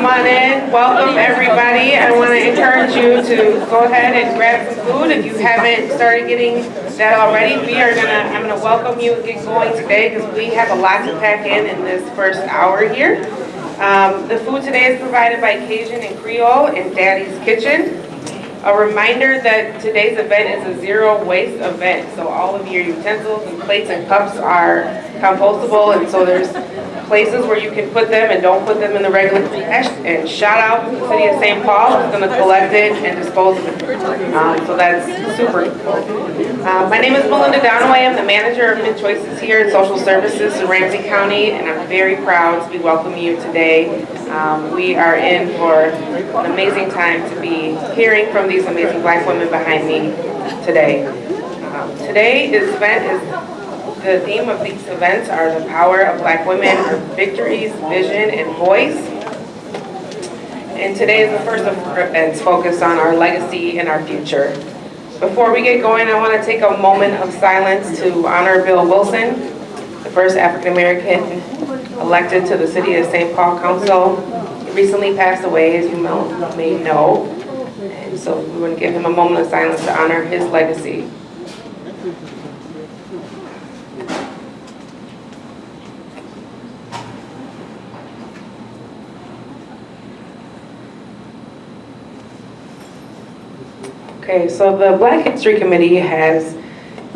Come on in, welcome everybody. I want to encourage you to go ahead and grab some food if you haven't started getting that already. We are gonna, I'm gonna welcome you and get going today because we have a lot to pack in in this first hour here. Um, The food today is provided by Cajun and Creole in Daddy's Kitchen. A reminder that today's event is a zero waste event, so all of your utensils and plates and cups are compostable, and so there's places where you can put them and don't put them in the regular trash. And shout out to the city of St. Paul, who's gonna collect it and dispose of it. Um, So that's super cool. Uh, My name is Melinda Donaway, I'm the manager of Mid Choices here in Social Services in Ramsey County, and I'm very proud to be welcoming you today. Um, We are in for an amazing time to be hearing from these amazing black women behind me today. Um, Today, event is the theme of these events are the power of black women, our victories, vision, and voice. And today is the first of our events focused on our legacy and our future. Before we get going, I want to take a moment of silence to honor Bill Wilson, the first African-American elected to the City of St. Paul Council. He recently passed away, as you may know. And so we want to give him a moment of silence to honor his legacy. Okay, so the Black History Committee has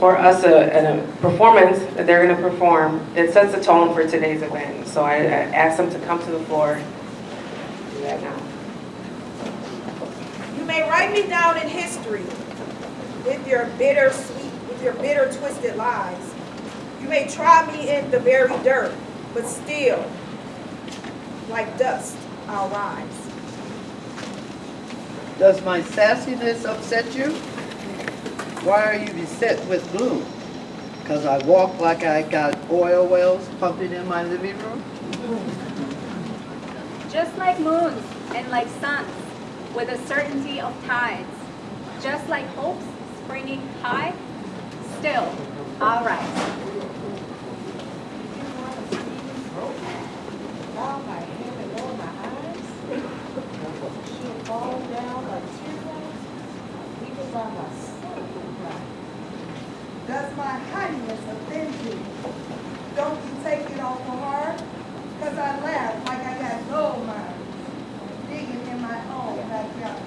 for us a, a performance that they're gonna perform that sets the tone for today's event. So I, I asked them to come to the floor. Do that now. You may write me down in history with your bitter sweet, with your bitter twisted lies. You may try me in the very dirt, but still, like dust, I'll rise. Does my sassiness upset you? Why are you beset with gloom? Cause I walk like I got oil wells pumping in my living room? Just like moons and like suns, with a certainty of tides. Just like hopes springing high, still, I'll rise. Bow my head and lower my eyes. She'll fall down like teardrops, even by my soul will. Does my haughtiness offend you? Don't you take it all for hard? Cause I laugh like I got gold mines, digging in my own backyard.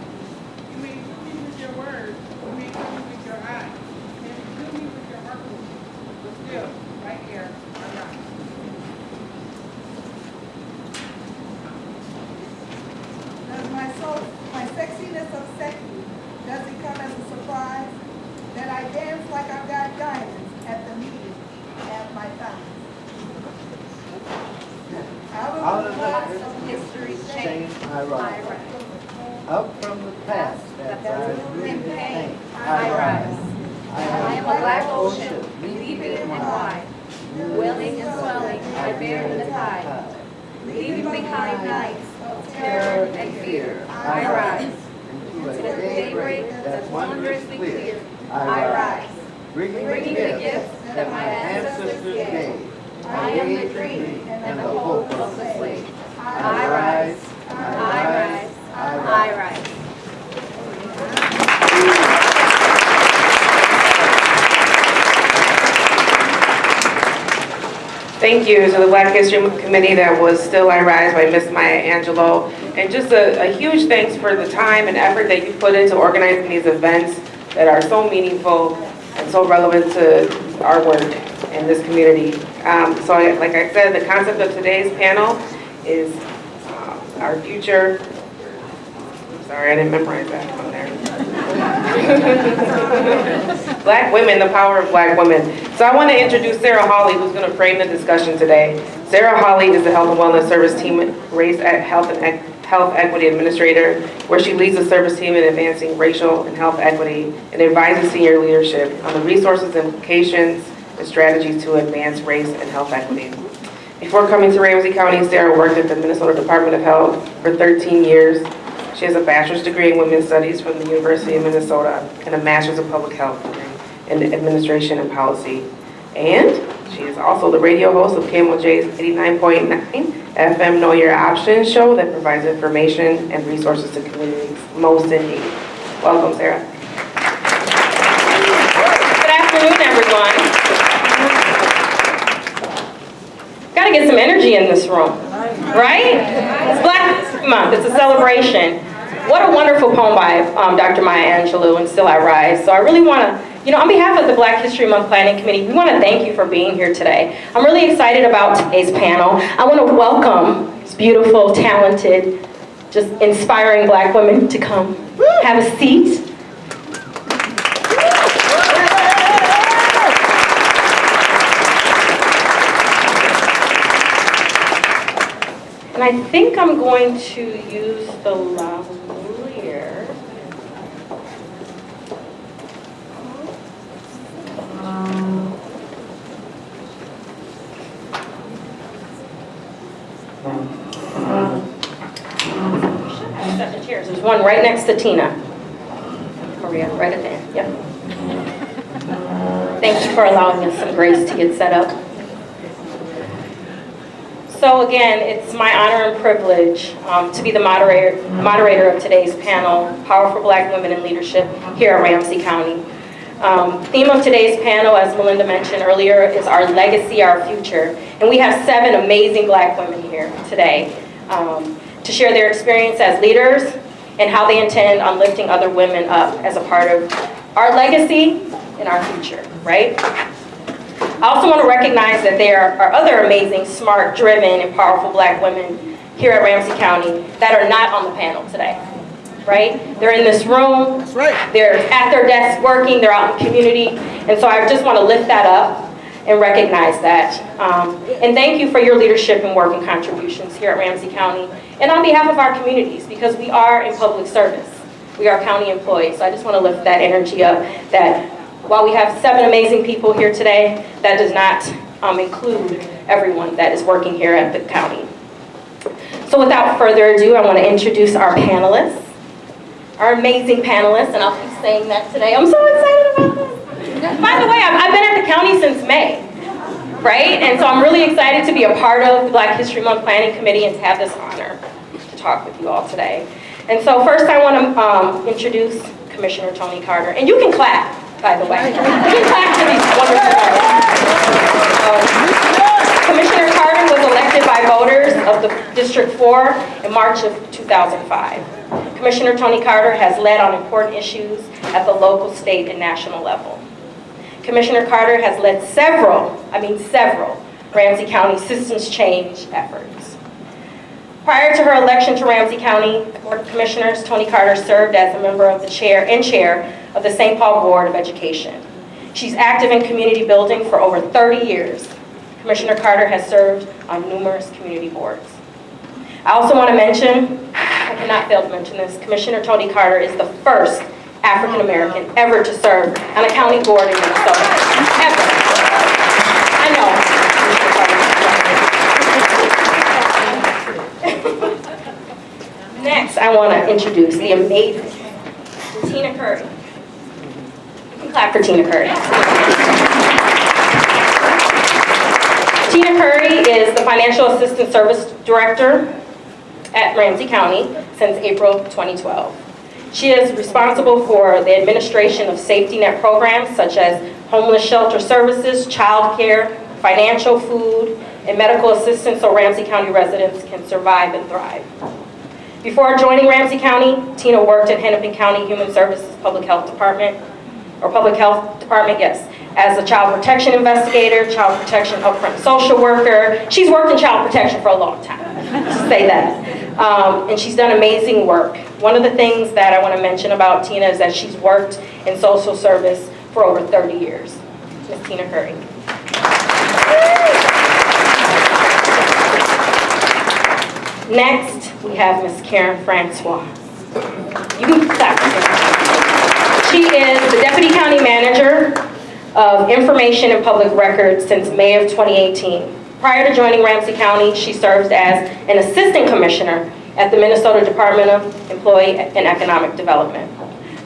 You may do me with your words, you may do me with your eyes, you may do me with your heart, but still, right here, I rise. Does my soul, my sexiness upset you? Does it come as a surprise? That I dance like I've got diamonds at the meeting at my thighs? Out Out of of the the blast of History Shame changed, I I rise. rise. Up from the past that That's I in really pain, pain. I rise. I I am a black ocean, deep and wide, welling and swelling, I bear in the tide. Leaving behind nights of terror and fear, I rise. Into the a daybreak that's wondrously clear, I I rise. Bringing Bringing the gifts that my ancestors gave. I am the dream and the hope of the slave. I rise, I rise, I rise. Thank you to the Black History Committee that was Still I Rise by Miss Maya Angelou. And just a, a huge thanks for the time and effort that you put into organizing these events that are so meaningful and so relevant to our work in this community. Um, so I- like I said, the concept of today's panel is uh, our future. Sorry, I didn't memorize that one there. Black women, the power of black women. So I want to introduce Sarah Hawley, who's going to frame the discussion today. Sarah Hawley is the Health and Wellness Service Team Race at Health and Ec- Health Equity Administrator, where she leads the service team in advancing racial and health equity and advises senior leadership on the resources, implications, and strategies to advance race and health equity. Before coming to Ramsey County, Sarah worked at the Minnesota Department of Health for 13 years. She has a bachelor's degree in women's studies from the University of Minnesota and a master's of public health in administration and policy. And she is also the radio host of KMOJ's 89.9 FM Know Your Options show that provides information and resources to communities most in need. Welcome, Sarah. Good afternoon, everyone. Got to get some energy in this room, right? It's Black Month, it's a celebration. What a wonderful poem by um, Dr. Maya Angelou and Still I Rise. So I really want to, you know, on behalf of the Black History Month Planning Committee, we want to thank you for being here today. I'm really excited about today's panel. I want to welcome these beautiful, talented, just inspiring black women to come have a seat. And I think I'm going to use the lavalier. Set the chairs. There's one right next to Tina. Maria, right at the end, yep. Thank you for allowing us some grace to get set up. So again, it's my honor and privilege um, to be the moderator, moderator of today's panel, Powerful Black Women in Leadership here at Ramsey County. Um, theme of today's panel, as Melinda mentioned earlier, is our legacy, our future. And we have seven amazing black women here today um, to share their experience as leaders and how they intend on lifting other women up as a part of our legacy and our future, right? I also want to recognize that there are other amazing, smart, driven, and powerful black women here at Ramsey County that are not on the panel today, right? They're in this room. That's right. They're at their desks working, they're out in the community. And so I just want to lift that up and recognize that. Um, and thank you for your leadership and work and contributions here at Ramsey County and on behalf of our communities because we are in public service. We are county employees. So I just want to lift that energy up that while we have seven amazing people here today, that does not um, include everyone that is working here at the county. So without further ado, I want to introduce our panelists, our amazing panelists, and I'll keep saying that today. I'm so excited about this. By the way, I've, I've been at the county since May, right? And so I'm really excited to be a part of the Black History Month Planning Committee and to have this honor to talk with you all today. And so first I want to um, introduce Commissioner Toni Carter. And you can clap, by the way. You can clap for these wonderful. Um, Commissioner Carter was elected by voters of the District 4 in March of 2005. Commissioner Toni Carter has led on important issues at the local, state, and national level. Commissioner Carter has led several, I mean several, Ramsey County systems change efforts. Prior to her election to Ramsey County Board of Commissioners, Toni Carter served as a member of the chair and chair of the St. Paul Board of Education. She's active in community building for over 30 years. Commissioner Carter has served on numerous community boards. I also want to mention, I cannot fail to mention this, Commissioner Toni Carter is the first African American ever to serve on a county board in Minnesota. Ever. I know. Next, I want to introduce the amazing Tina Curry. You can clap for Tina Curry. Tina Curry is the Financial Assistance Service Director at Ramsey County since April 2012. She is responsible for the administration of safety net programs such as homeless shelter services, child care, financial food, and medical assistance so Ramsey County residents can survive and thrive. Before joining Ramsey County, Tina worked at Hennepin County Human Services Public Health Department, or Public Health Department, yes, as a child protection investigator, child protection upfront social worker. She's worked in child protection for a long time, to say that. Um, and she's done amazing work. One of the things that I want to mention about Tina is that she's worked in social service for over 30 years. Ms. Tina Curry. Next, we have Ms. Karen Francois. You can clap. She is the Deputy County Manager of Information and Public Records since May of 2018. Prior to joining Ramsey County, she served as an Assistant Commissioner at the Minnesota Department of Employee and Economic Development.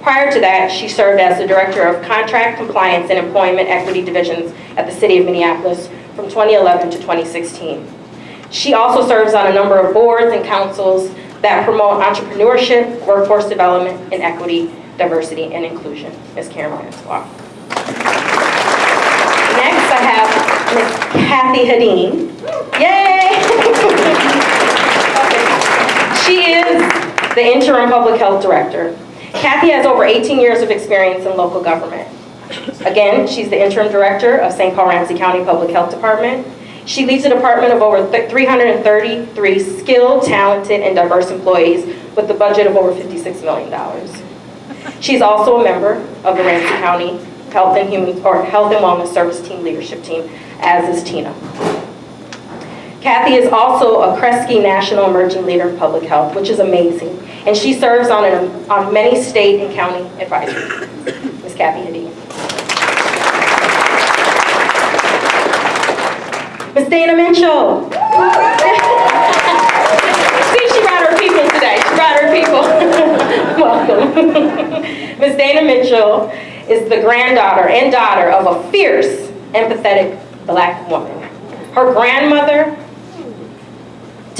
Prior to that, she served as the Director of Contract Compliance and Employment Equity Divisions at the City of Minneapolis from 2011 to 2016. She also serves on a number of boards and councils that promote entrepreneurship, workforce development, and equity, diversity, and inclusion. Ms. Karen Francois. Next, I have Ms. Kathy Hedin. Yay! She is the interim public health director. Kathy has over 18 years of experience in local government. Again, she's the interim director of St. Paul Ramsey County Public Health Department. She leads a department of over 333 skilled, talented, and diverse employees with a budget of over $56 million. She's also a member of the Ramsey County Health and Human, or Health and Wellness Service Team Leadership Team, as is Tina. Kathy is also a Kresge National Emerging Leader in Public Health, which is amazing. And she serves on, an, on many state and county advisories. Ms. Kathy Hedin. Ms. Dana Mitchell. See, she brought her people today. She brought her people. Welcome. Ms. Dana Mitchell is the granddaughter and daughter of a fierce, empathetic black woman. Her grandmother,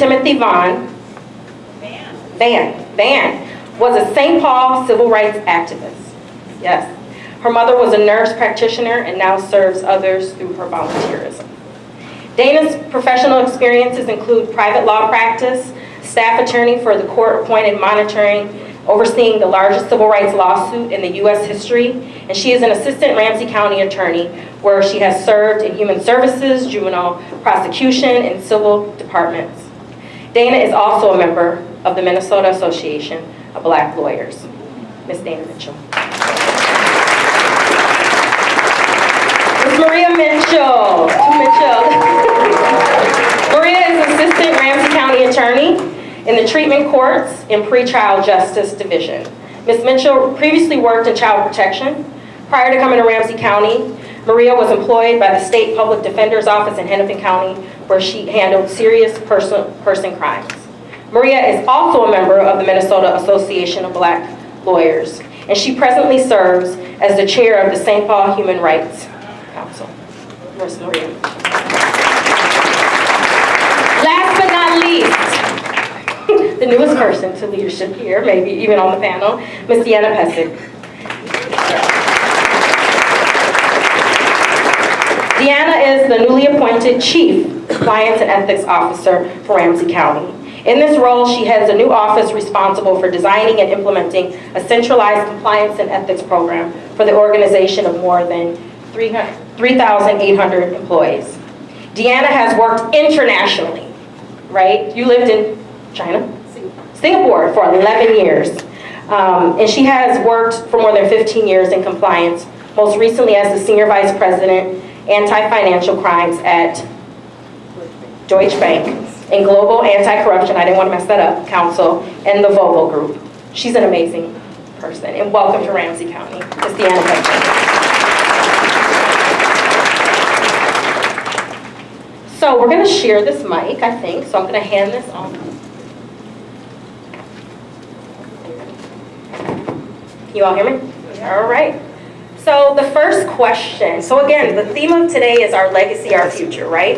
Timothy Vaughn, Van, Van, was a St. Paul civil rights activist. Yes. Her mother was a nurse practitioner and now serves others through her volunteerism. Dana's professional experiences include private law practice, staff attorney for the court-appointed monitoring, overseeing the largest civil rights lawsuit in the U.S. history, and she is an assistant Ramsey County attorney where she has served in human services, juvenile prosecution, and civil departments. Dana is also a member of the Minnesota Association of Black Lawyers. Ms. Dana Mitchell. Ms. Maria Mitchell. Mitchell. Maria is Assistant Ramsey County Attorney in the Treatment Courts and Pretrial Justice Division. Ms. Mitchell previously worked in child protection. Prior to coming to Ramsey County, Maria was employed by the State Public Defender's Office in Hennepin County, where she handled serious person, person crimes. Maria is also a member of the Minnesota Association of Black Lawyers, and she presently serves as the chair of the St. Paul Human Rights Council. Ms. Maria. Last but not least, the newest person to leadership here, maybe even on the panel, Ms. Deanna Pesic. Deanna is the newly appointed Chief Compliance and Ethics Officer for Ramsey County. In this role, she heads a new office responsible for designing and implementing a centralized compliance and ethics program for the organization of more than 3,800 employees. Deanna has worked internationally, right? You lived in China? Singapore for 11 years. Um, and she has worked for more than 15 years in compliance, most recently as the Senior Vice President, Anti-Financial Crimes at Deutsche Bank, and Global Anti-Corruption, I didn't want to mess that up, Council, and the Volvo Group. She's an amazing person, and welcome to Ramsey County, Ms. Deanna Pepper. So we're going to share this mic, I think, so I'm going to hand this on. Can you all hear me? All right. So the first question, so again, the theme of today is our legacy, our future, right?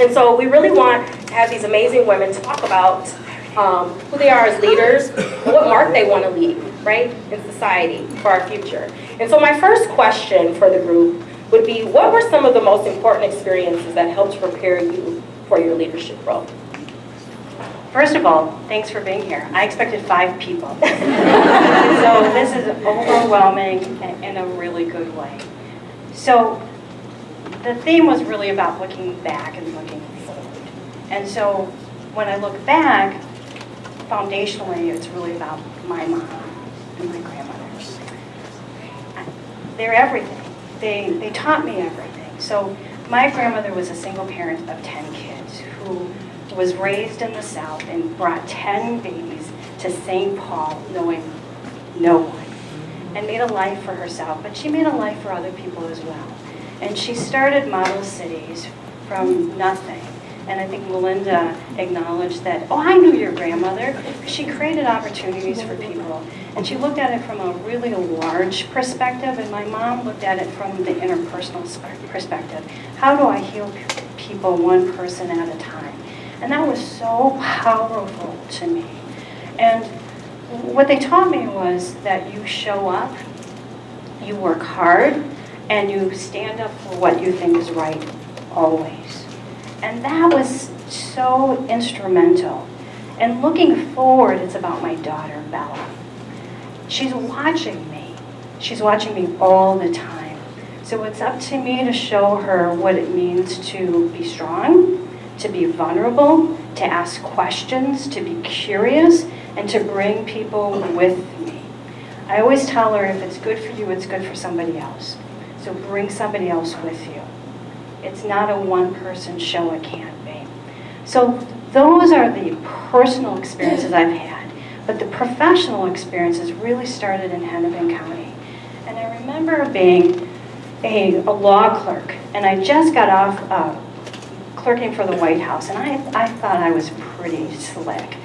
And so we really want to have these amazing women talk about um, who they are as leaders, what mark they want to leave, right, in society for our future. And so my first question for the group would be, what were some of the most important experiences that helped prepare you for your leadership role? First of all, thanks for being here. I expected five people. so this is overwhelming in a really good way. So the theme was really about looking back and looking forward. And so when I look back, foundationally, it's really about my mom and my grandmothers. They're everything. They, they taught me everything. So my grandmother was a single parent of 10 kids who was raised in the South and brought 10 babies to St. Paul knowing no one and made a life for herself, but she made a life for other people as well. And she started Model Cities from nothing. And I think Melinda acknowledged that, oh, I knew your grandmother. She created opportunities for people. And she looked at it from a really large perspective, and my mom looked at it from the interpersonal perspective. How do I heal people one person at a time? And that was so powerful to me. And what they taught me was that you show up, you work hard, and you stand up for what you think is right always. And that was so instrumental. And looking forward, it's about my daughter, Bella. She's watching me. She's watching me all the time. So it's up to me to show her what it means to be strong, to be vulnerable, to ask questions, to be curious, and to bring people with me. I always tell her if it's good for you, it's good for somebody else. So bring somebody else with you. It's not a one-person show, it can't be. So those are the personal experiences I've had. But the professional experiences really started in Hennepin County. And I remember being a, a law clerk, and I just got off uh, clerking for the White House, and I, I thought I was pretty slick.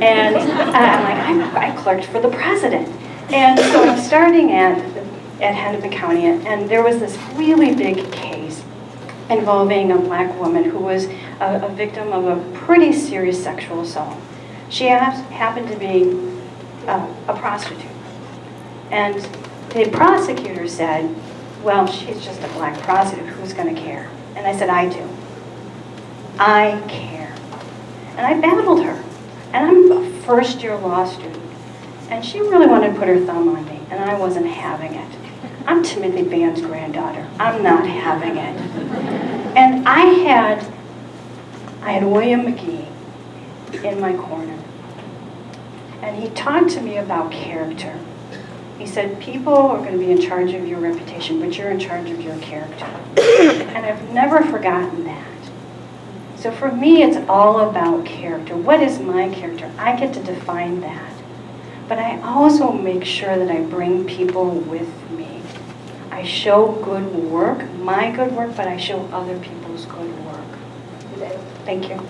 And I'm like, I, I clerked for the president. And so I'm starting at, at Hennepin County, and there was this really big case involving a black woman who was a, a victim of a pretty serious sexual assault. She hap- happened to be uh, a prostitute. And the prosecutor said, well, she's just a black prostitute, who's gonna care? And I said, I do. I care. And I battled her. And I'm a first year law student. And she really wanted to put her thumb on me, and I wasn't having it. I'm Timothy Band's granddaughter. I'm not having it. And I had, I had William McGee in my corner. And he talked to me about character. He said, people are going to be in charge of your reputation, but you're in charge of your character. And I've never forgotten that. So for me, it's all about character. What is my character? I get to define that. But I also make sure that I bring people with me. I show good work, my good work, but I show other people's good work. Thank you.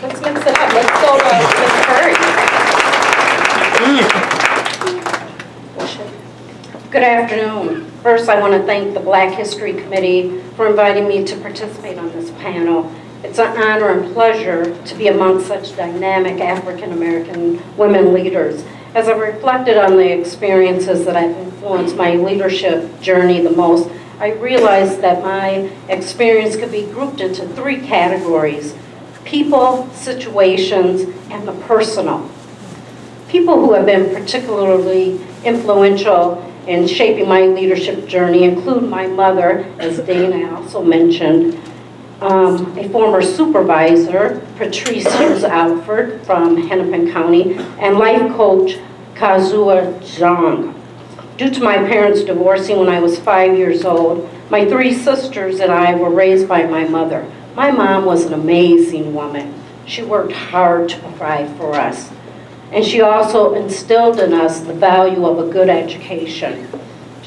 Let's mix it up. Let's go to Ms. Curry. Good afternoon. First, I want to thank the Black History Committee for inviting me to participate on this panel. It's an honor and pleasure to be among such dynamic African-American women leaders. As I've reflected on the experiences that have influenced my leadership journey the most, I realized that my experience could be grouped into three categories, people, situations, and the personal. People who have been particularly influential in shaping my leadership journey include my mother, as Dana also mentioned, um, a former supervisor, Patrice Hughes Alford from Hennepin County, and life coach Kazua Zhang. Due to my parents divorcing when I was five years old, my three sisters and I were raised by my mother. My mom was an amazing woman. She worked hard to provide for us. And she also instilled in us the value of a good education.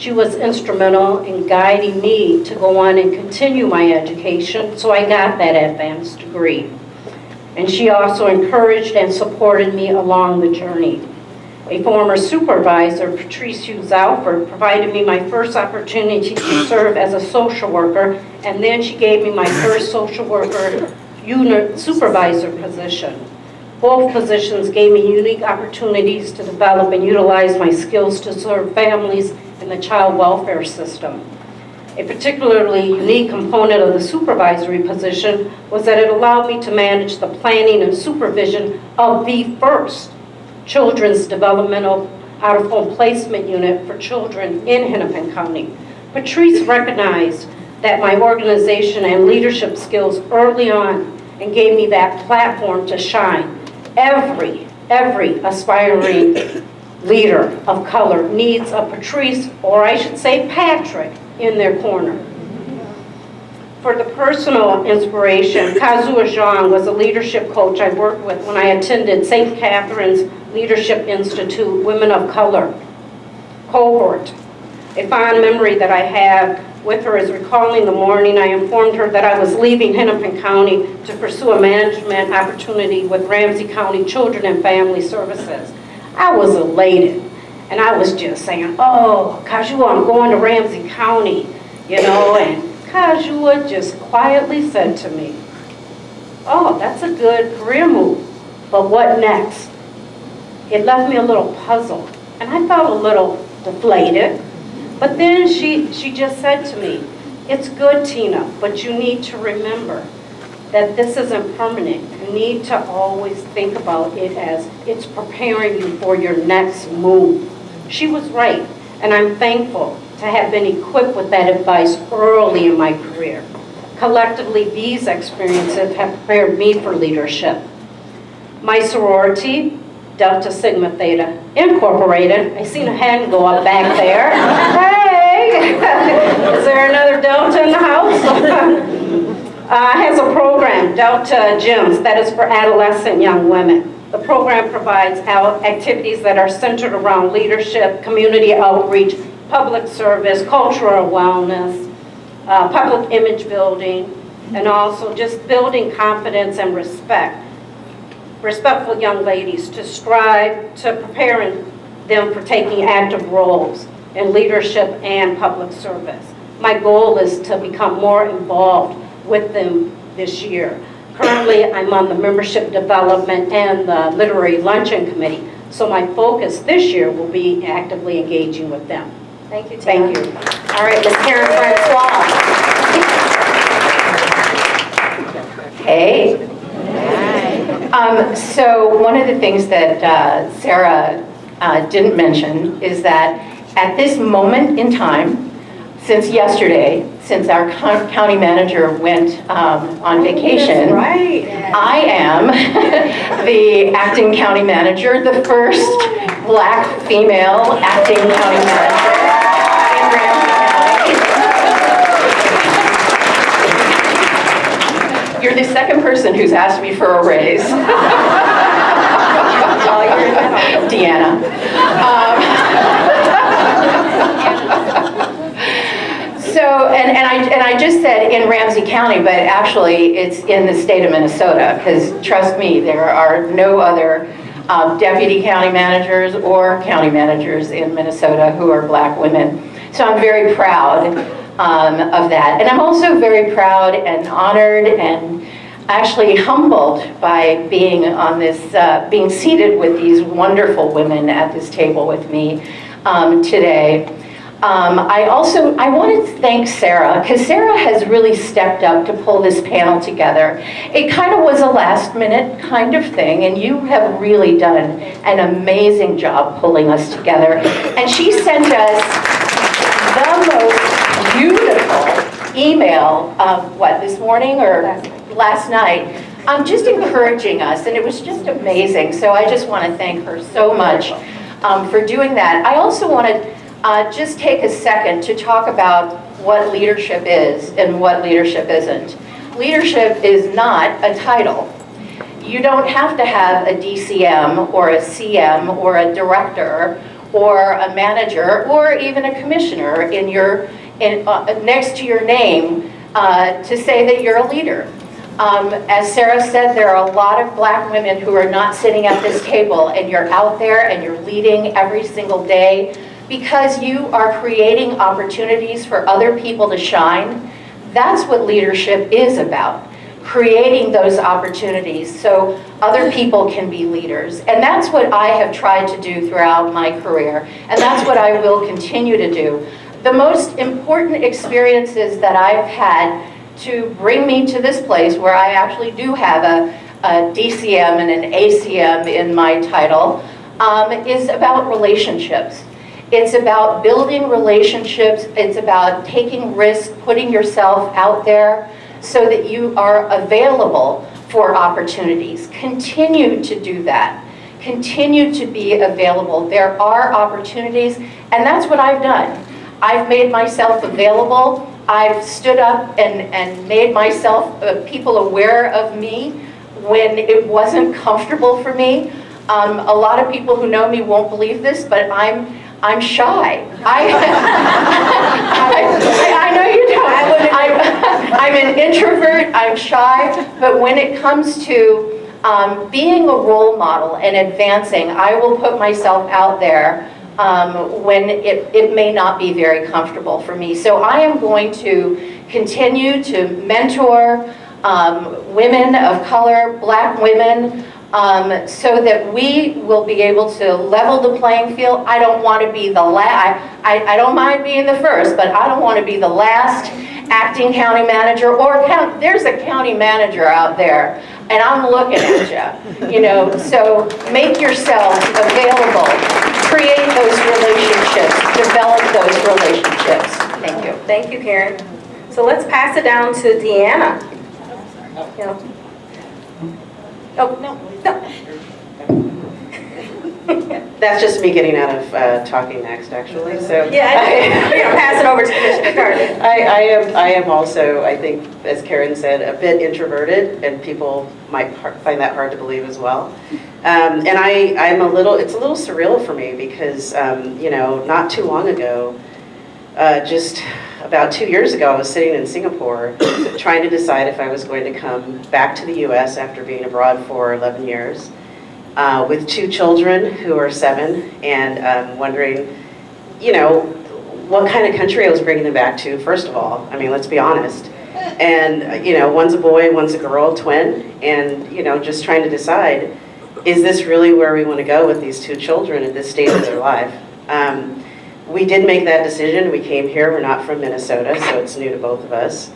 She was instrumental in guiding me to go on and continue my education, so I got that advanced degree. And she also encouraged and supported me along the journey. A former supervisor, Patrice Hughes Alford, provided me my first opportunity to serve as a social worker, and then she gave me my first social worker unit supervisor position. Both positions gave me unique opportunities to develop and utilize my skills to serve families in the child welfare system. A particularly unique component of the supervisory position was that it allowed me to manage the planning and supervision of the first Children's Developmental Out-of-Home Placement Unit for children in Hennepin County. Patrice recognized that my organization and leadership skills early on and gave me that platform to shine. Every, every aspiring leader of color needs a Patrice, or I should say Patrick, in their corner. For the personal inspiration, Kazua Zhang was a leadership coach I worked with when I attended St. Catherine's Leadership Institute Women of Color cohort. A fond memory that I have with her is recalling the morning I informed her that I was leaving Hennepin County to pursue a management opportunity with Ramsey County Children and Family Services. I was elated, and I was just saying, oh, Kajua, I'm going to Ramsey County, you know, and Kajua just quietly said to me, oh, that's a good career move, but what next? It left me a little puzzled, and I felt a little deflated. But then she, she just said to me, it's good, Tina, but you need to remember that this isn't permanent. You need to always think about it as it's preparing you for your next move. She was right, and I'm thankful to have been equipped with that advice early in my career. Collectively, these experiences have prepared me for leadership. My sorority, Delta Sigma Theta Incorporated, I seen a hand go up back there. Hey! Is there another Delta in the house? uh, has a program, Delta GEMS, that is for adolescent young women. The program provides activities that are centered around leadership, community outreach, public service, cultural wellness, uh, public image building, and also just building confidence and respect. Respectful young ladies to strive to preparing them for taking active roles in leadership and public service. My goal is to become more involved with them this year. Currently, I'm on the membership development and the literary luncheon committee, so my focus this year will be actively engaging with them. Thank you. Thank you. All right, Ms. Karen Francois. Hey. Um, so one of the things that uh, Sarah uh, didn't mention is that at this moment in time, since yesterday, since our county manager went um, on vacation, right. I am the acting county manager, the first black female acting county manager in Ramsey County. You're the second person who's asked me for a raise. Oh, you're in that Deanna. Um, and, and I, and I just said in Ramsey County, but actually it's in the state of Minnesota, because trust me, there are no other um, deputy county managers or county managers in Minnesota who are black women. So I'm very proud um, of that. And I'm also very proud and honored and actually humbled by being on this, uh, being seated with these wonderful women at this table with me um, today. Um, I also, I wanted to thank Sarah, because Sarah has really stepped up to pull this panel together. It kind of was a last minute kind of thing, and you have really done an amazing job pulling us together. And she sent us the most beautiful email, um, what, this morning or last night, um, just encouraging us, and it was just amazing. So I just want to thank her so much um, for doing that. I also want to uh, just take a second to talk about what leadership is and what leadership isn't. Leadership is not a title. You don't have to have a DCM or a CM or a director or a manager or even a commissioner in your, in, uh, next to your name uh, to say that you're a leader. Um, as Sarah said, there are a lot of black women who are not sitting at this table and you're out there and you're leading every single day because you are creating opportunities for other people to shine. That's what leadership is about, creating those opportunities so other people can be leaders. And that's what I have tried to do throughout my career, and that's what I will continue to do. The most important experiences that I've had to bring me to this place where I actually do have a, a DCM and an ACM in my title um, is about relationships. It's about building relationships. It's about taking risks, putting yourself out there so that you are available for opportunities. Continue to do that. Continue to be available. There are opportunities, and that's what I've done. I've made myself available. I've stood up and, and made myself, uh, people aware of me when it wasn't comfortable for me. Um, a lot of people who know me won't believe this, but I'm I'm shy. I, I, I know you don't. I'm, I'm an introvert, I'm shy, but when it comes to um, being a role model and advancing, I will put myself out there um, when it, it may not be very comfortable for me. So I am going to continue to mentor, um, women of color, black women, um, so that we will be able to level the playing field. I don't want to be the last, I, I, I don't mind being the first, but I don't want to be the last acting county manager or count, there's a county manager out there and I'm looking at you, you know, so make yourself available, create those relationships, develop those relationships. Thank you. Thank you, Karen. So let's pass it down to Deanna. Yeah. Oh, no, no. That's just me getting out of uh, talking next, actually, so. Yeah, I- we're gonna pass it over to Commissioner Carter. I, I am, I am also, I think, as Karen said, a bit introverted, and people might find that hard to believe as well. Um, And I, I'm a little, it's a little surreal for me, because, um, you know, not too long ago, uh, just about two years ago, I was sitting in Singapore, trying to decide if I was going to come back to the US after being abroad for 11 years, uh, with two children who are seven, and um, wondering, you know, what kind of country I was bringing them back to, first of all. I mean, let's be honest. And, you know, one's a boy, one's a girl, twin, and, you know, just trying to decide, is this really where we want to go with these two children at this stage of their life? Um, we did make that decision. We came here. We're not from Minnesota, so it's new to both of us.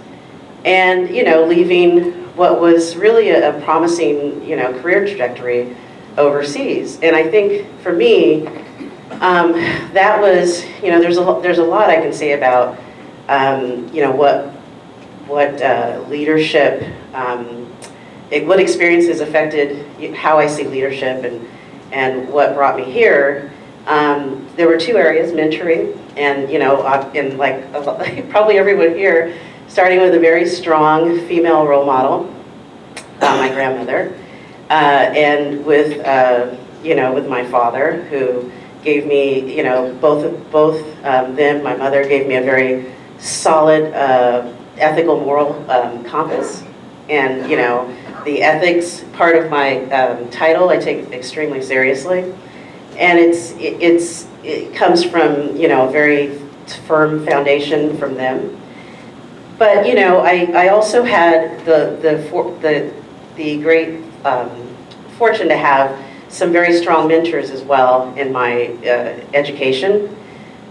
And, you know, leaving what was really a, a promising, you know, career trajectory overseas. And I think for me, um, that was, you know, there's a, there's a lot I can say about, um, you know, what, what uh, leadership, um, it, what experiences affected how I see leadership and, and what brought me here. Um, there were two areas, mentoring and, you know, uh, and like probably everyone here, starting with a very strong female role model, uh, my grandmother, uh, and with, uh, you know, with my father, who gave me, you know, both, both um, them, my mother gave me a very solid uh, ethical, moral um, compass. And, you know, the ethics part of my um, title I take extremely seriously. And it's, it- it's, it comes from, you know, a very firm foundation from them. But, you know, I, I also had the, the, for- the, the great um, fortune to have some very strong mentors as well in my uh, education.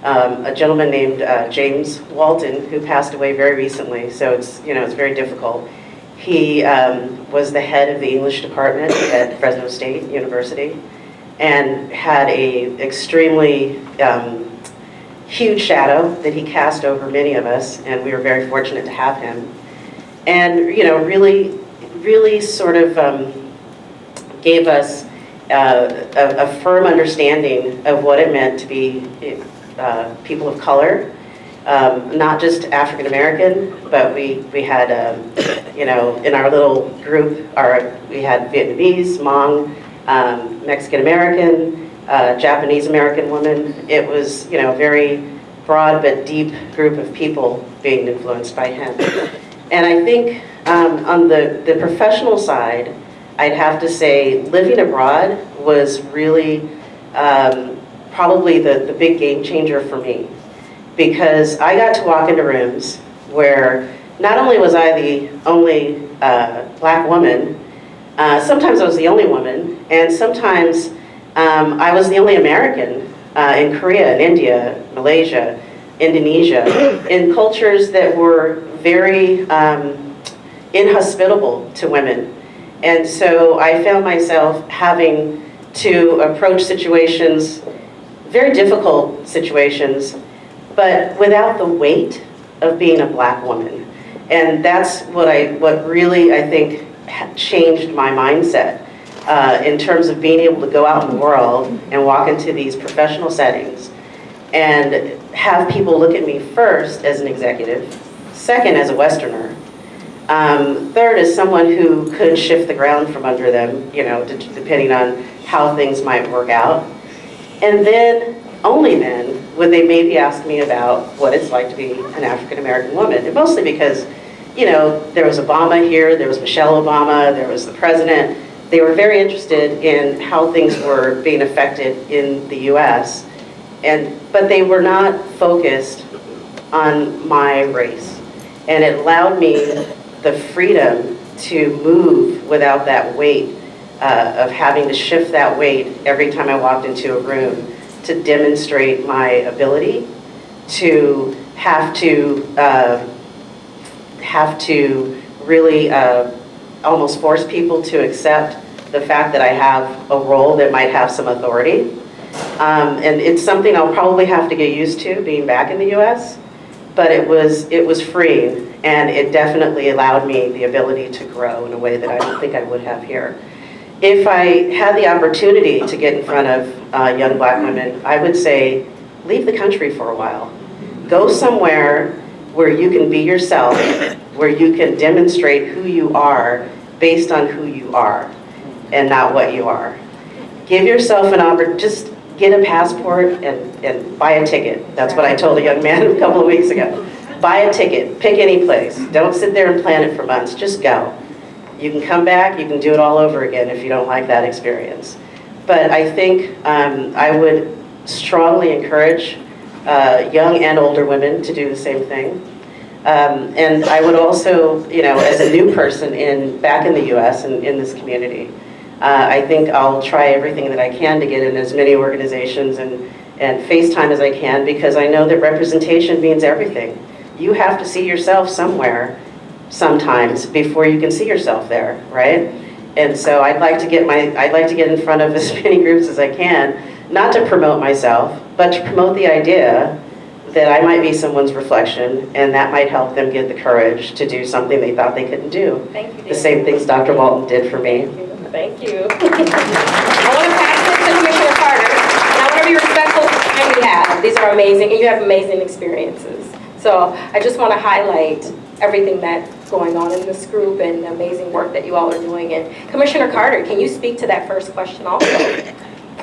Um, A gentleman named uh, James Walton, who passed away very recently, so it's, you know, it's very difficult. He um, was the head of the English department at Fresno State University and had a extremely um, huge shadow that he cast over many of us, and we were very fortunate to have him. And, you know, really, really sort of um, gave us uh, a, a firm understanding of what it meant to be uh, people of color, um, not just African American, but we, we had, um, you know, in our little group, our, we had Vietnamese, Hmong, um, Mexican American, uh, Japanese American woman. It was, you know, a very broad but deep group of people being influenced by him. And I think um, on the, the professional side, I'd have to say living abroad was really um, probably the, the big game changer for me. Because I got to walk into rooms where not only was I the only uh, black woman, uh, sometimes I was the only woman, and sometimes um, I was the only American uh, in Korea, in India, Malaysia, Indonesia, in cultures that were very um, inhospitable to women. And so I found myself having to approach situations, very difficult situations, but without the weight of being a black woman. And that's what I, what really, I think, changed my mindset uh, in terms of being able to go out in the world and walk into these professional settings and have people look at me first as an executive, second as a Westerner, um, third as someone who could shift the ground from under them, you know, depending on how things might work out. And then, only then, would they maybe ask me about what it's like to be an African American woman. And mostly because, you know, there was Obama here, there was Michelle Obama, there was the president. They were very interested in how things were being affected in the US. And, but they were not focused on my race. And it allowed me the freedom to move without that weight uh, of having to shift that weight every time I walked into a room to demonstrate my ability to have to uh, have to really uh, almost force people to accept the fact that I have a role that might have some authority. Um, and it's something I'll probably have to get used to being back in the US, but it was, it was freeing and it definitely allowed me the ability to grow in a way that I don't think I would have here. If I had the opportunity to get in front of uh, young black women, I would say, leave the country for a while. Go somewhere where you can be yourself, where you can demonstrate who you are based on who you are and not what you are. Give yourself an opportunity, just get a passport and, and buy a ticket. That's what I told a young man a couple of weeks ago. Buy a ticket, pick any place. Don't sit there and plan it for months, just go. You can come back, you can do it all over again if you don't like that experience. But I think um, I would strongly encourage uh, young and older women to do the same thing. Um, and I would also, you know, as a new person in back in the U.S. and in this community, uh, I think I'll try everything that I can to get in as many organizations and, and FaceTime as I can because I know that representation means everything. You have to see yourself somewhere sometimes before you can see yourself there, right? And so I'd like to get my, I'd like to get in front of as many groups as I can, not to promote myself, but to promote the idea that I might be someone's reflection and that might help them get the courage to do something they thought they couldn't do. Thank you, The same things Dr. Walton did for me. Thank you. I want to pass this to Commissioner Carter, and I want to be respectful of the time we have. These are amazing, and you have amazing experiences. So I just want to highlight everything that's going on in this group and the amazing work that you all are doing. And Commissioner Carter, can you speak to that first question also?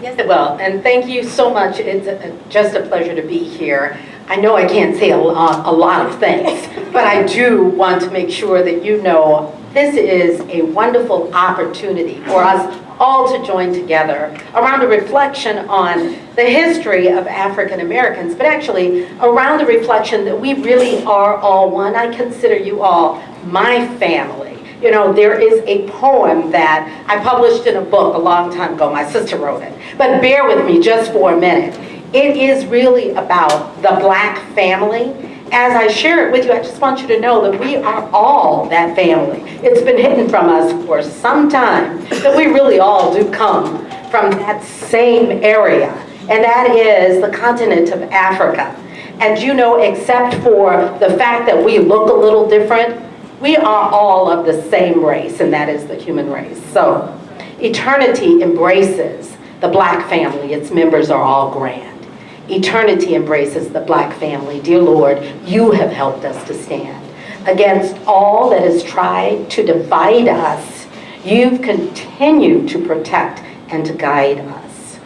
Yes, it will, and thank you so much. It's a- just a pleasure to be here. I know I can't say a lot, a lot of things, but I do want to make sure that you know this is a wonderful opportunity for us all to join together around a reflection on the history of African Americans, but actually around the reflection that we really are all one. I consider you all my family. You know, there is a poem that I published in a book a long time ago. My sister wrote it. But bear with me just for a minute. It is really about the black family. As I share it with you, I just want you to know that we are all that family. It's been hidden from us for some time that we really all do come from that same area. And that is the continent of Africa. And you know, except for the fact that we look a little different, we are all of the same race, and that is the human race. So, eternity embraces the black family. Its members are all grand. Eternity embraces the black family. Dear Lord, you have helped us to stand. Against all that has tried to divide us, you've continued to protect and to guide us.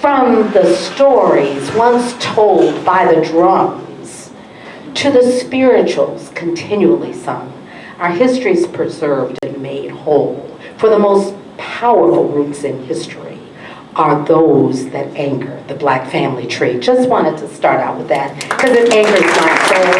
From the stories once told by the drums to the spirituals continually sung, our history is preserved and made whole. For the most powerful roots in history are those that anchor the black family tree. Just wanted to start out with that because it anchors my soul.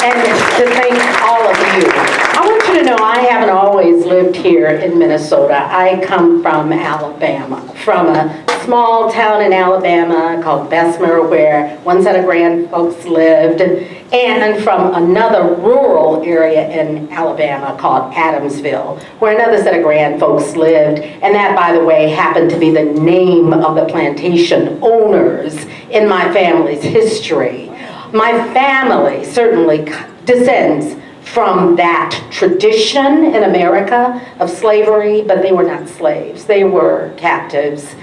And to thank all of you. I want to know I haven't always lived here in Minnesota. I come from Alabama, from a small town in Alabama called Bessemer where one set of grand folks lived, and from another rural area in Alabama called Adamsville, where another set of grand folks lived. And that, by the way, happened to be the name of the plantation owners in my family's history. My family certainly descends from that tradition in America of slavery, but they were not slaves. They were captives.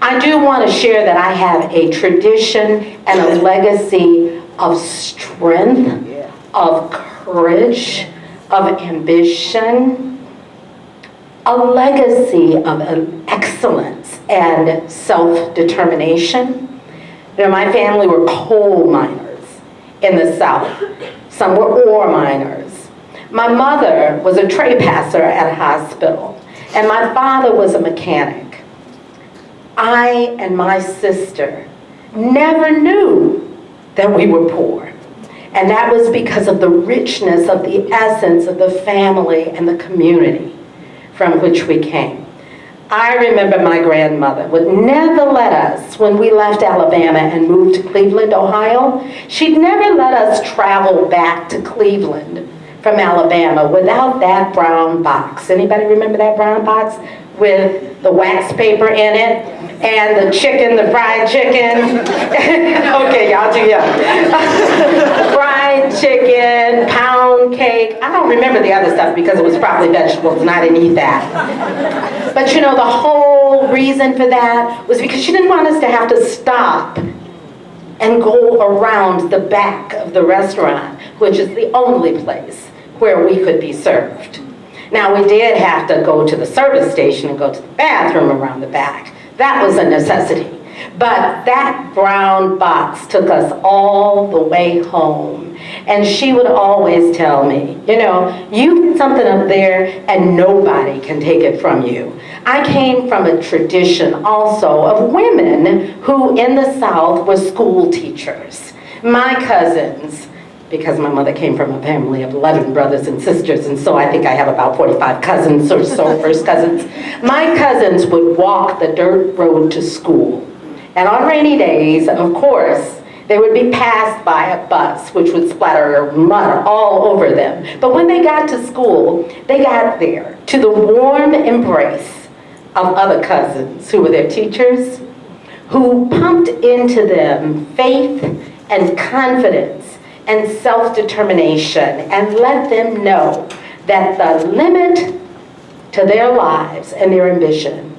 I do want to share that I have a tradition and a legacy of strength, of courage, of ambition, a legacy of excellence and self-determination. You know, my family were coal miners in the South. Some were ore miners. My mother was a tray passer at a hospital, and my father was a mechanic. I and my sister never knew that we were poor. And that was because of the richness of the essence of the family and the community from which we came. I remember my grandmother would never let us, when we left Alabama and moved to Cleveland, Ohio, she'd never let us travel back to Cleveland from Alabama without that brown box. Anybody remember that brown box with the wax paper in it and the chicken, the fried chicken? okay, y'all too young. fried chicken, pound cake. I don't remember the other stuff because it was probably vegetables and I didn't eat that. But you know, the whole reason for that was because she didn't want us to have to stop and go around the back of the restaurant, which is the only place where we could be served. Now, we did have to go to the service station and go to the bathroom around the back. That was a necessity. But that brown box took us all the way home. And she would always tell me, you know, you get something up there and nobody can take it from you. I came from a tradition also of women who in the South were school teachers. My cousins, because my mother came from a family of 11 brothers and sisters, and so I think I have about 45 cousins or so, first cousins. My cousins would walk the dirt road to school. And on rainy days, of course, they would be passed by a bus, which would splatter mud all over them. But when they got to school, they got there to the warm embrace of other cousins who were their teachers, who pumped into them faith and confidence and self-determination and let them know that the limit to their lives and their ambition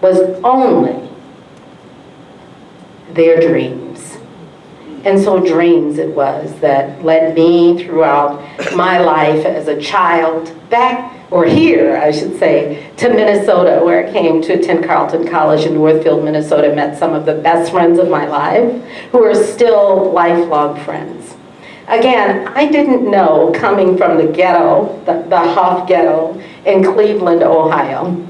was only their dreams. And so dreams it was that led me throughout my life as a child back, or here, I should say, to Minnesota, where I came to attend Carleton College in Northfield, Minnesota, met some of the best friends of my life, who are still lifelong friends. Again, I didn't know coming from the ghetto, the, the Hough ghetto in Cleveland, Ohio,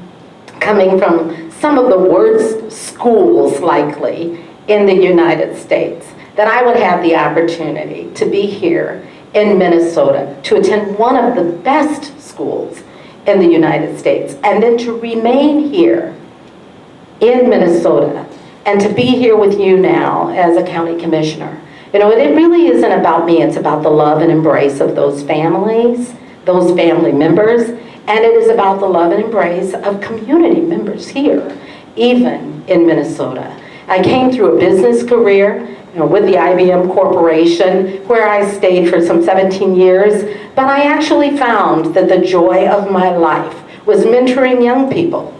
coming from some of the worst schools likely in the United States, that I would have the opportunity to be here in Minnesota, to attend one of the best schools in the United States, and then to remain here in Minnesota, and to be here with you now as a county commissioner. You know, it really isn't about me, it's about the love and embrace of those families, those family members, and it is about the love and embrace of community members here, even in Minnesota. I came through a business career you know, with the IBM Corporation, where I stayed for some 17 years, but I actually found that the joy of my life was mentoring young people.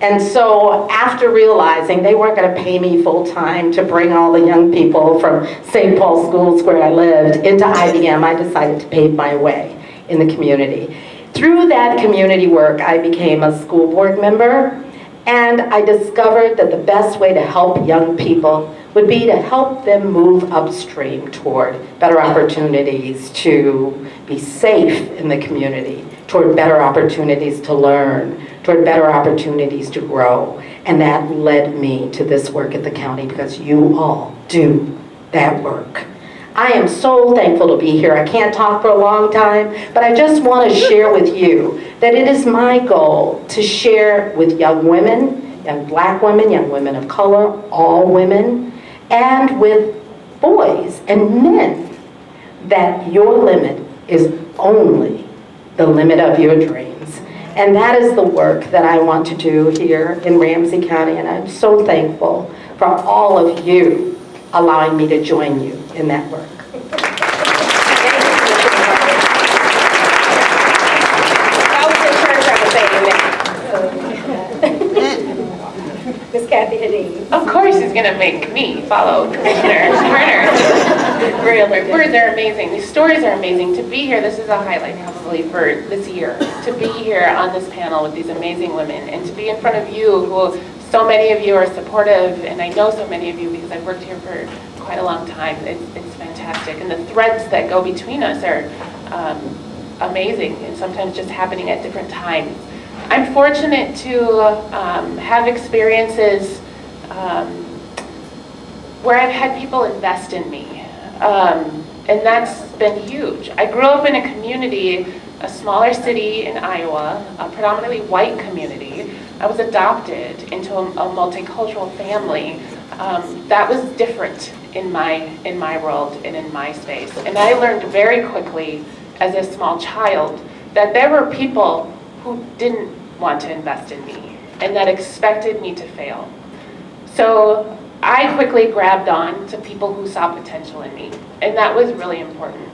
And so after realizing they weren't going to pay me full-time to bring all the young people from St. Paul schools where I lived into IBM, I decided to pave my way in the community. Through that community work, I became a school board member, and I discovered that the best way to help young people would be to help them move upstream toward better opportunities to be safe in the community, toward better opportunities to learn, toward better opportunities to grow. And that led me to this work at the county because you all do that work. I am so thankful to be here. I can't talk for a long time, but I just want to share with you that it is my goal to share with young women, young black women, young women of color, all women, and with boys and men, that your limit is only the limit of your dreams. And that is the work that I want to do here in Ramsey County, and I'm so thankful for all of you allowing me to join you in that work. Miss Kathy Hedin. Of course he's gonna make me follow Commissioner Turner. Really, words are amazing, these stories are amazing. To be here, this is a highlight probably for this year. To be here on this panel with these amazing women and to be in front of you who, so many of you are supportive and I know so many of you because I've worked here for quite a long time. It's, it's fantastic and the threads that go between us are um, amazing and sometimes just happening at different times. I'm fortunate to um, have experiences um, where I've had people invest in me. Um, And that's been huge. I grew up in a community, a smaller city in Iowa, a predominantly white community. I was adopted into a, a multicultural family. Um, that was different in my, in my world and in my space. And I learned very quickly as a small child that there were people who didn't want to invest in me and that expected me to fail. So I quickly grabbed on to people who saw potential in me, and that was really important.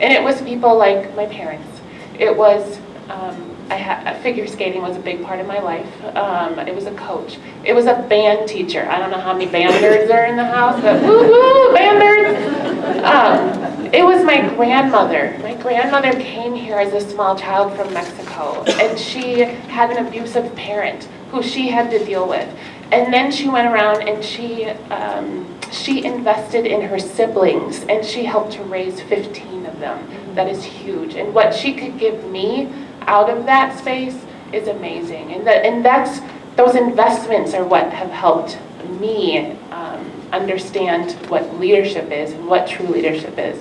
And it was people like my parents. It was, um, I figure skating was a big part of my life. Um, it was a coach. It was a band teacher. I don't know how many band are in the house, but woo woo, band. Um, it was my grandmother. My grandmother came here as a small child from Mexico, and she had an abusive parent who she had to deal with. And then she went around and she, um, she invested in her siblings and she helped to raise 15 of them. That is huge. And what she could give me out of that space is amazing. And, that, and that's, those investments are what have helped me um, understand what leadership is and what true leadership is.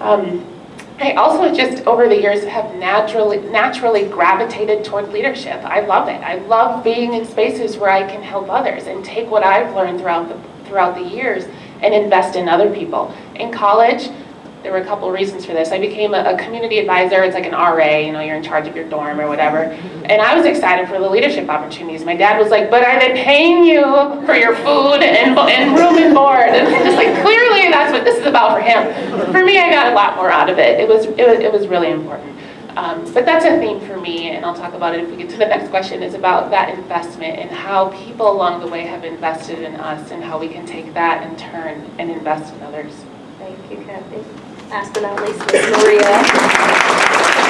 Um, I also just, over the years, have naturally, naturally gravitated toward leadership. I love it. I love being in spaces where I can help others and take what I've learned throughout the, throughout the years and invest in other people. In college, there were a couple of reasons for this. I became a, a, community advisor. It's like an RA, you know, you're in charge of your dorm or whatever. And I was excited for the leadership opportunities. My dad was like, but are they paying you for your food and, and room and board? And I'm just like, clearly that's what this is about for him. For me, I got a lot more out of it. It was, it was, it was really important. Um, but that's a theme for me, and I'll talk about it if we get to the next question, is about that investment and how people along the way have invested in us and how we can take that in turn and invest in others. Thank you, Kathy. Last but not least, Ms. Maria.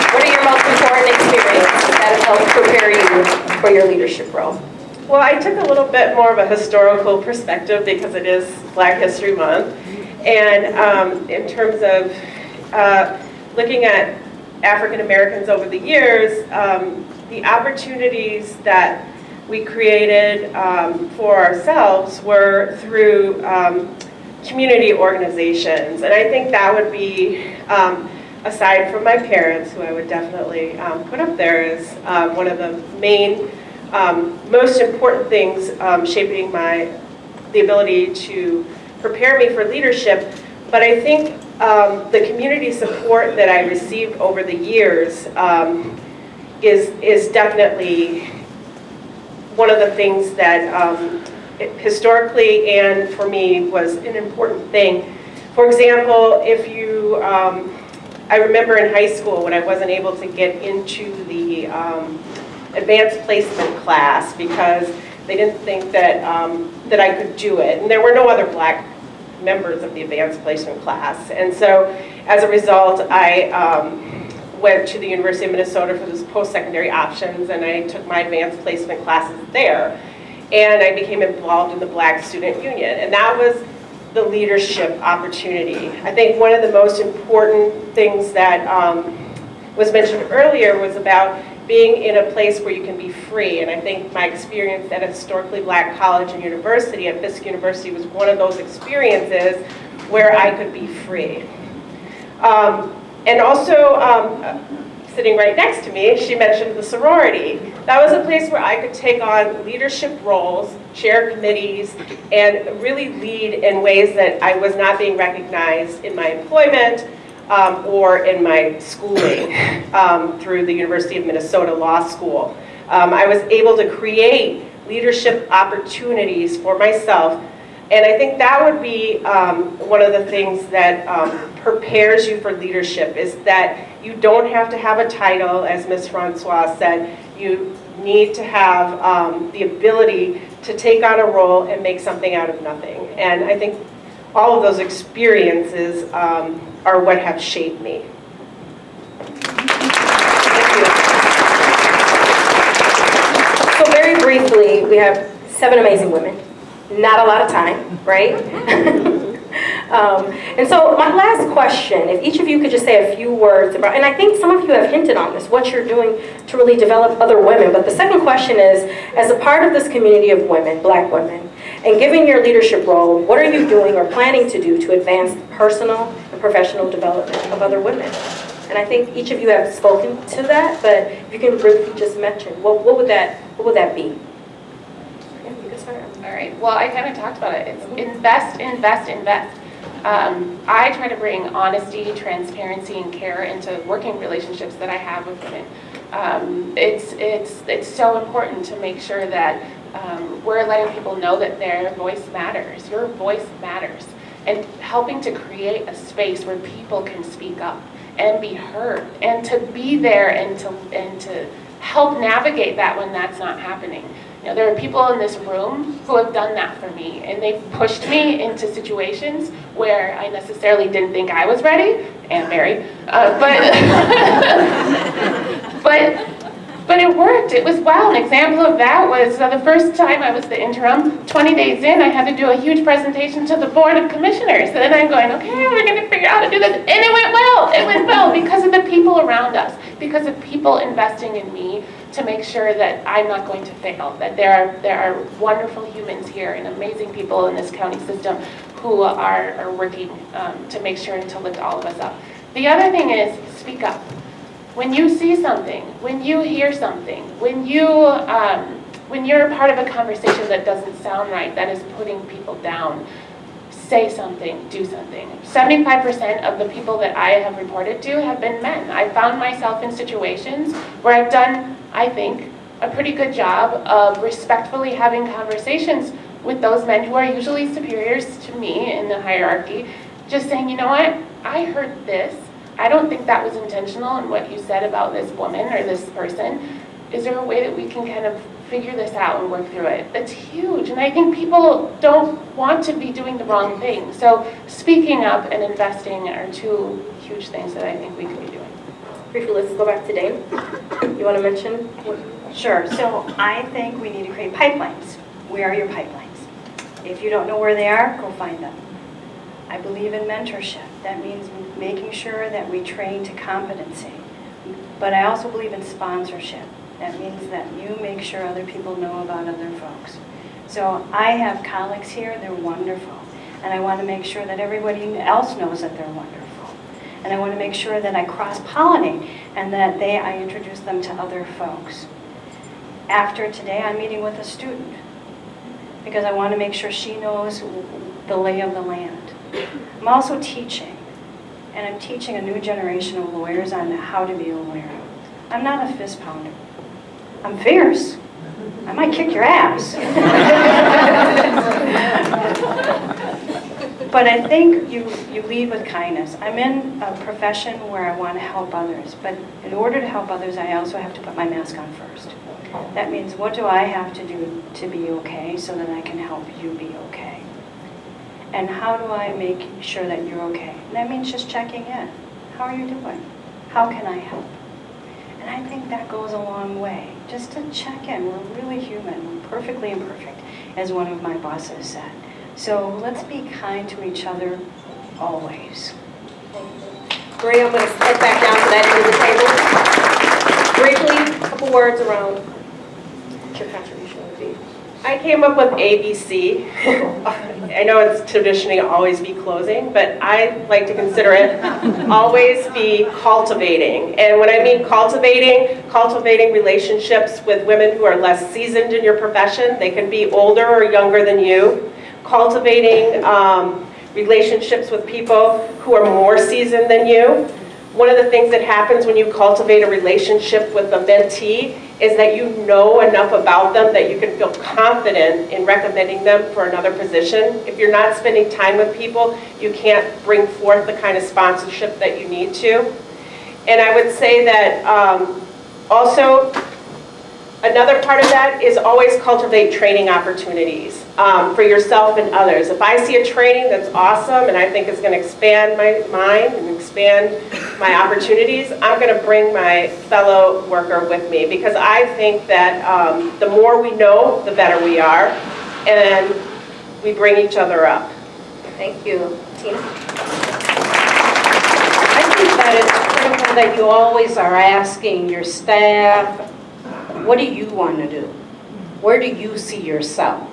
What are your most important experiences that have helped prepare you for your leadership role? Well, I took a little bit more of a historical perspective because it is Black History Month. And um, in terms of uh, looking at African Americans over the years, um, the opportunities that we created um, for ourselves were through um, community organizations. And I think that would be, um, aside from my parents, who I would definitely um, put up there as um, one of the main, um, most important things um, shaping my, the ability to prepare me for leadership. But I think um, the community support that I received over the years is, is definitely one of the things that historically and for me was an important thing. For example, if you, um, I remember in high school when I wasn't able to get into the um, advanced placement class because they didn't think that, um, that I could do it. And there were no other black members of the advanced placement class. And so as a result, I um, went to the University of Minnesota for those post-secondary options and I took my advanced placement classes there and I became involved in the Black Student Union. And that was the leadership opportunity. I think one of the most important things that um, was mentioned earlier was about being in a place where you can be free. And I think my experience at a historically black college and university at Fisk University was one of those experiences where I could be free. Um, and also, um, sitting right next to me, she mentioned the sorority. That was a place where I could take on leadership roles, chair committees, and really lead in ways that I was not being recognized in my employment um, or in my schooling um, through the University of Minnesota Law School. Um, I was able to create leadership opportunities for myself and I think that would be um, one of the things that um, prepares you for leadership is that you don't have to have a title, as Ms. Francois said. You need to have um, the ability to take on a role and make something out of nothing. And I think all of those experiences um, are what have shaped me. So very briefly, we have seven amazing women not a lot of time, right? um, and so my last question, if each of you could just say a few words about, and I think some of you have hinted on this, what you're doing to really develop other women, but the second question is, as a part of this community of women, black women, And given your leadership role, what are you doing or planning to do to advance the personal and professional development of other women? And I think each of you have spoken to that, but if you can briefly just mention, what, what would that, what would that be? Yeah, you can start. All right, well, I kind of talked about it. It's invest, invest, invest. Um, I try to bring honesty, transparency, and care into working relationships that I have with women. Um, it's, it's, it's so important to make sure that um, we're letting people know that their voice matters. Your voice matters. And helping to create a space where people can speak up and be heard and to be there and to, and to help navigate that when that's not happening. You know, there are people in this room who have done that for me, and they've pushed me into situations where I necessarily didn't think I was ready, and Mary, uh, but, but, but it worked. It was wow. An example of that was uh, the first time I was the interim. 20 days in, I had to do a huge presentation to the board of commissioners, and then I'm going, okay, we're going to figure out how to do this, and it went well. It went well because of the people around us, because of people investing in me to make sure that I'm not going to fail, that there are, there are wonderful humans here and amazing people in this county system who are, are working um, to make sure and to lift all of us up. The other thing is speak up. When you see something, when you hear something, when you um, when you're part of a conversation that doesn't sound right, that is putting people down, say something, do something. 75% of the people that I have reported to have been men. I found myself in situations where I've done, I think, a pretty good job of respectfully having conversations with those men who are usually superiors to me in the hierarchy, just saying, you know what, I heard this. I don't think that was intentional in what you said about this woman or this person. Is there a way that we can kind of figure this out and work through it? That's huge. And I think people don't want to be doing the wrong thing. So speaking up and investing are two huge things that I think we could be doing. Briefly, let's go back to Dave. You want to mention? Sure, so I think we need to create pipelines. Where are your pipelines? If you don't know where they are, go find them. I believe in mentorship. That means making sure that we train to competency. But I also believe in sponsorship. That means that you make sure other people know about other folks. So I have colleagues here, they're wonderful. And I want to make sure that everybody else knows that they're wonderful. And I want to make sure that I cross-pollinate and that they, I introduce them to other folks. After today, I'm meeting with a student because I want to make sure she knows the lay of the land. I'm also teaching, and I'm teaching a new generation of lawyers on how to be a lawyer. I'm not a fist pounder. I'm fierce. I might kick your ass. but I think you, you lead with kindness. I'm in a profession where I want to help others, but in order to help others, I also have to put my mask on first. That means what do I have to do to be okay so that I can help you be okay? And how do I make sure that you're okay? And that means just checking in. How are you doing? How can I help? And I think that goes a long way. Just to check in. We're really human. We're perfectly imperfect, as one of my bosses said. So let's be kind to each other always. Maria, I'm going to step back down to that end of the table. Briefly, a couple words around your be. I came up with ABC. I know it's traditionally always be closing, but I like to consider it always be cultivating. And when I mean cultivating, cultivating relationships with women who are less seasoned in your profession. They can be older or younger than you. Cultivating um, relationships with people who are more seasoned than you. One of the things that happens when you cultivate a relationship with a mentee is that you know enough about them that you can feel confident in recommending them for another position. If you're not spending time with people, you can't bring forth the kind of sponsorship that you need to. And I would say that um, also, another part of that is always cultivate training opportunities um, for yourself and others. If I see a training that's awesome and I think is going to expand my mind and expand my opportunities, I'm going to bring my fellow worker with me because I think that um, the more we know, the better we are, and we bring each other up. Thank you. Tina? I think that it's critical that you always are asking your staff, what do you want to do? Where do you see yourself?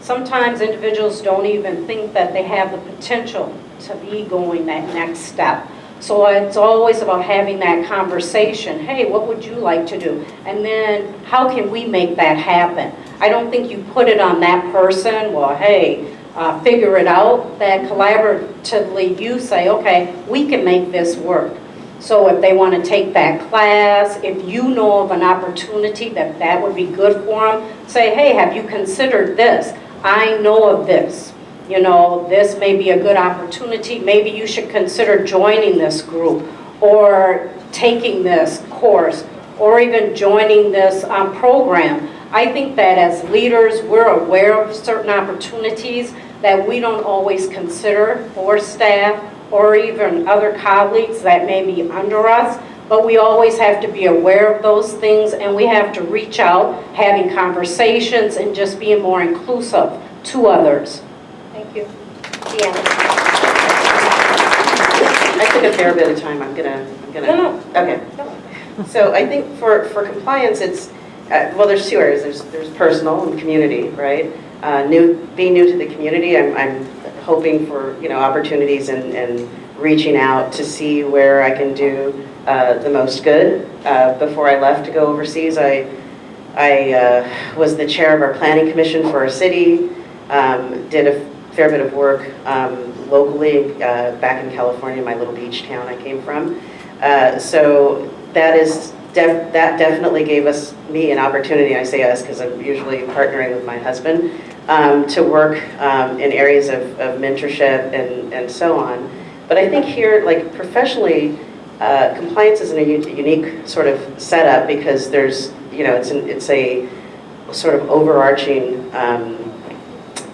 Sometimes individuals don't even think that they have the potential to be going that next step. So it's always about having that conversation, hey, what would you like to do? And then, how can we make that happen? I don't think you put it on that person, well, hey, uh, figure it out, that collaboratively you say, okay, we can make this work. So if they want to take that class, if you know of an opportunity that that would be good for them, say, hey, have you considered this? I know of this. You know, this may be a good opportunity. Maybe you should consider joining this group or taking this course or even joining this um, program. I think that as leaders, we're aware of certain opportunities that we don't always consider for staff or even other colleagues that may be under us, but we always have to be aware of those things and we have to reach out, having conversations and just being more inclusive to others. Thank you. Deanna. I took a fair bit of time, I'm gonna, I'm gonna. No, Okay. So I think for, for compliance, it's, uh, well, there's two areas. There's, there's personal and community, right? Uh, New, being new to the community, I'm, I'm hoping for, you know, opportunities and, and reaching out to see where I can do uh, the most good. Uh, Before I left to go overseas, I, I uh, was the chair of our planning commission for our city, um, did a fair bit of work um, locally uh, back in California, my little beach town I came from. Uh, So that is, that definitely gave us, me an opportunity, I say us because I'm usually partnering with my husband, um, to work um, in areas of of mentorship and, and so on. But I think here, like professionally, uh, compliance is in a unique sort of setup because there's, you know, it's, an, it's a sort of overarching um,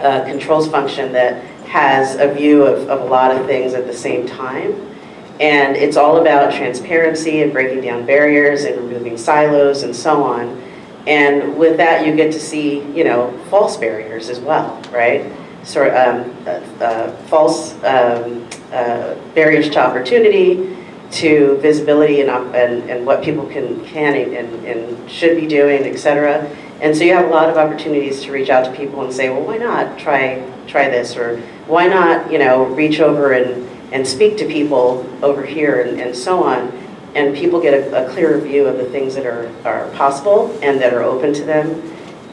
uh, controls function that has a view of, of a lot of things at the same time. And it's all about transparency and breaking down barriers and removing silos and so on. And with that, you get to see, you know, false barriers as well, right? Sort um, uh, uh, false um, uh, barriers to opportunity, to visibility and, and, and what people can, can and, and should be doing, et cetera. And so you have a lot of opportunities to reach out to people and say, well, why not try, try this? Or why not, you know, reach over and, and speak to people over here and, and so on. And people get a, a clearer view of the things that are, are possible and that are open to them.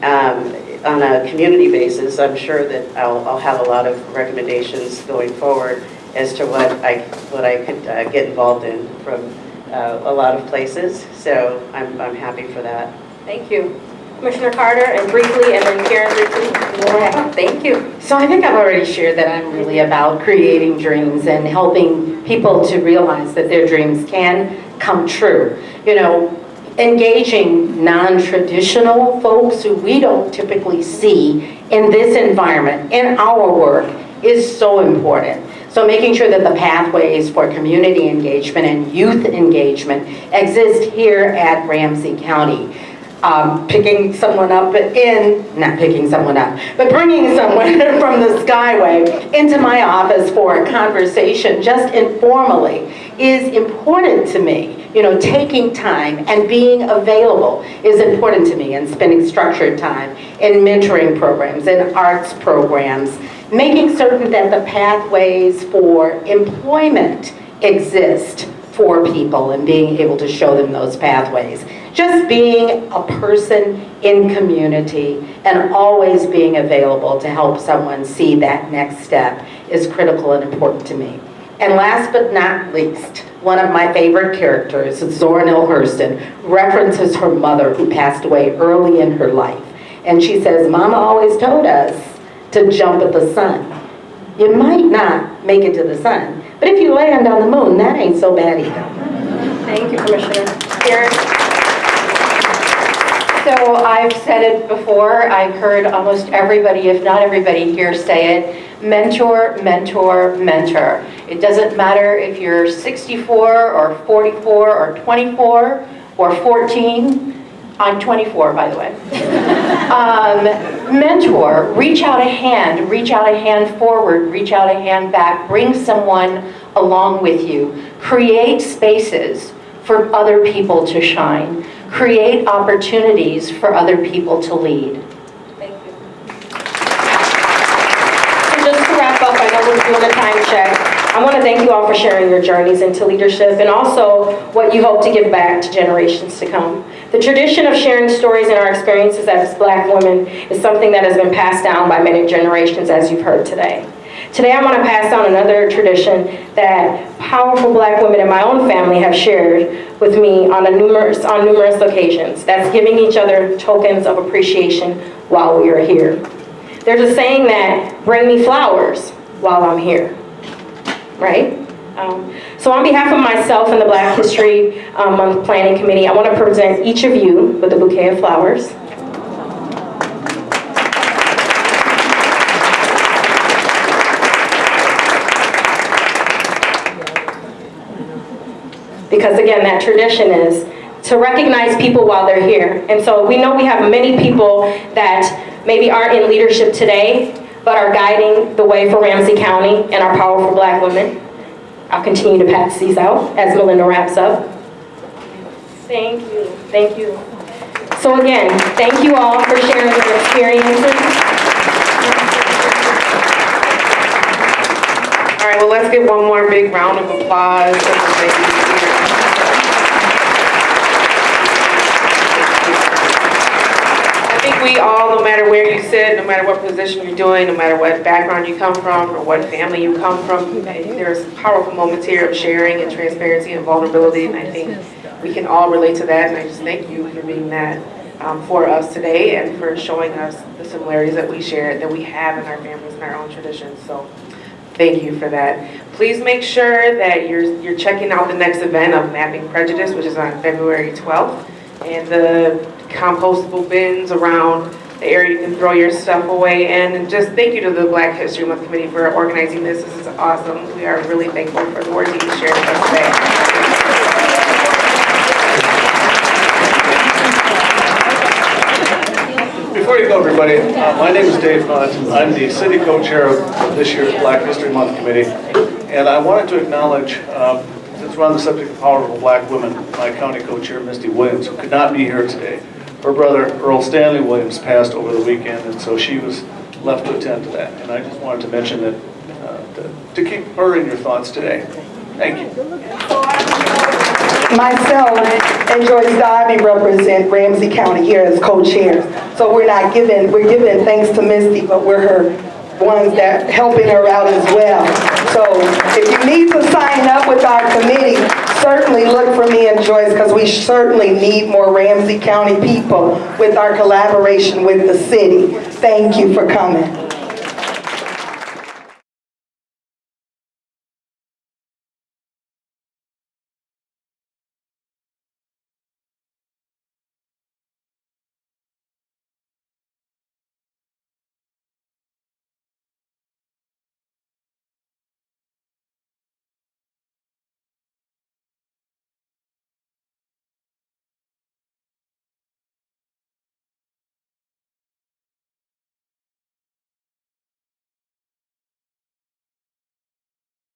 Um, on a community basis, I'm sure that I'll, I'll have a lot of recommendations going forward as to what I, what I could uh, get involved in from uh, a lot of places. So I'm, I'm happy for that. Thank you. Commissioner Carter, and briefly, and then Karen briefly. Ahead. Thank you. So I think I've already shared that I'm really about creating dreams and helping people to realize that their dreams can come true. You know, engaging non-traditional folks who we don't typically see in this environment, in our work, is so important. So making sure that the pathways for community engagement and youth engagement exist here at Ramsey County um, picking someone up but in, not picking someone up, but bringing someone from the Skyway into my office for a conversation just informally is important to me. You know, taking time and being available is important to me and spending structured time in mentoring programs in arts programs, making certain that the pathways for employment exist for people and being able to show them those pathways. Just being a person in community and always being available to help someone see that next step is critical and important to me. And last but not least, one of my favorite characters, Zora Neale Hurston, references her mother who passed away early in her life. And she says, Mama always told us to jump at the sun. You might not make it to the sun, but if you land on the moon, that ain't so bad either. Thank you, Commissioner. So I've said it before, I've heard almost everybody, if not everybody here say it, mentor, mentor, mentor. It doesn't matter if you're 64 or 44 or 24 or 14. I'm 24, by the way. um, mentor, reach out a hand, reach out a hand forward, reach out a hand back, bring someone along with you. Create spaces for other people to shine create opportunities for other people to lead. Thank you. And just to wrap up, I know we're doing a time check. I want to thank you all for sharing your journeys into leadership and also what you hope to give back to generations to come. The tradition of sharing stories and our experiences as black women is something that has been passed down by many generations as you've heard today. Today I want to pass on another tradition that powerful black women in my own family have shared with me on, a numerous, on numerous occasions. That's giving each other tokens of appreciation while we are here. There's a saying that, bring me flowers while I'm here, right? Um, so on behalf of myself and the Black History um, Month Planning Committee, I want to present each of you with a bouquet of flowers. Because again, that tradition is to recognize people while they're here. And so we know we have many people that maybe aren't in leadership today, but are guiding the way for Ramsey County and our powerful black women. I'll continue to pass these out as Melinda wraps up. Thank you, thank you. So again, thank you all for sharing your experiences. All right, well, let's give one more big round of applause. for the ladies here. I think we all, no matter where you sit, no matter what position you're doing, no matter what background you come from, or what family you come from, there's powerful moments here of sharing and transparency and vulnerability, and I think we can all relate to that, and I just thank you for being that um, for us today and for showing us the similarities that we share, that we have in our families and our own traditions. So Thank you for that. Please make sure that you're, you're checking out the next event of Mapping Prejudice, which is on February 12th. And the compostable bins around the area you can throw your stuff away. And just thank you to the Black History Month Committee for organizing this. This is awesome. We are really thankful for the work that you shared with us today. Before you go, everybody, uh, my name is Dave Hunt. I'm the city co-chair of this year's Black History Month Committee. And I wanted to acknowledge, um, since we're on the subject of powerful black women, my county co-chair, Misty Williams, who could not be here today. Her brother, Earl Stanley Williams, passed over the weekend, and so she was left to attend to that. And I just wanted to mention that, uh, to- to keep her in your thoughts today. Thank you. Myself and Joyce Darby represent Ramsey County here as co-chairs. So we're not giving, we're giving thanks to Misty, but we're her ones that helping her out as well. So if you need to sign up with our committee, certainly look for me and Joyce because we certainly need more Ramsey County people with our collaboration with the city. Thank you for coming.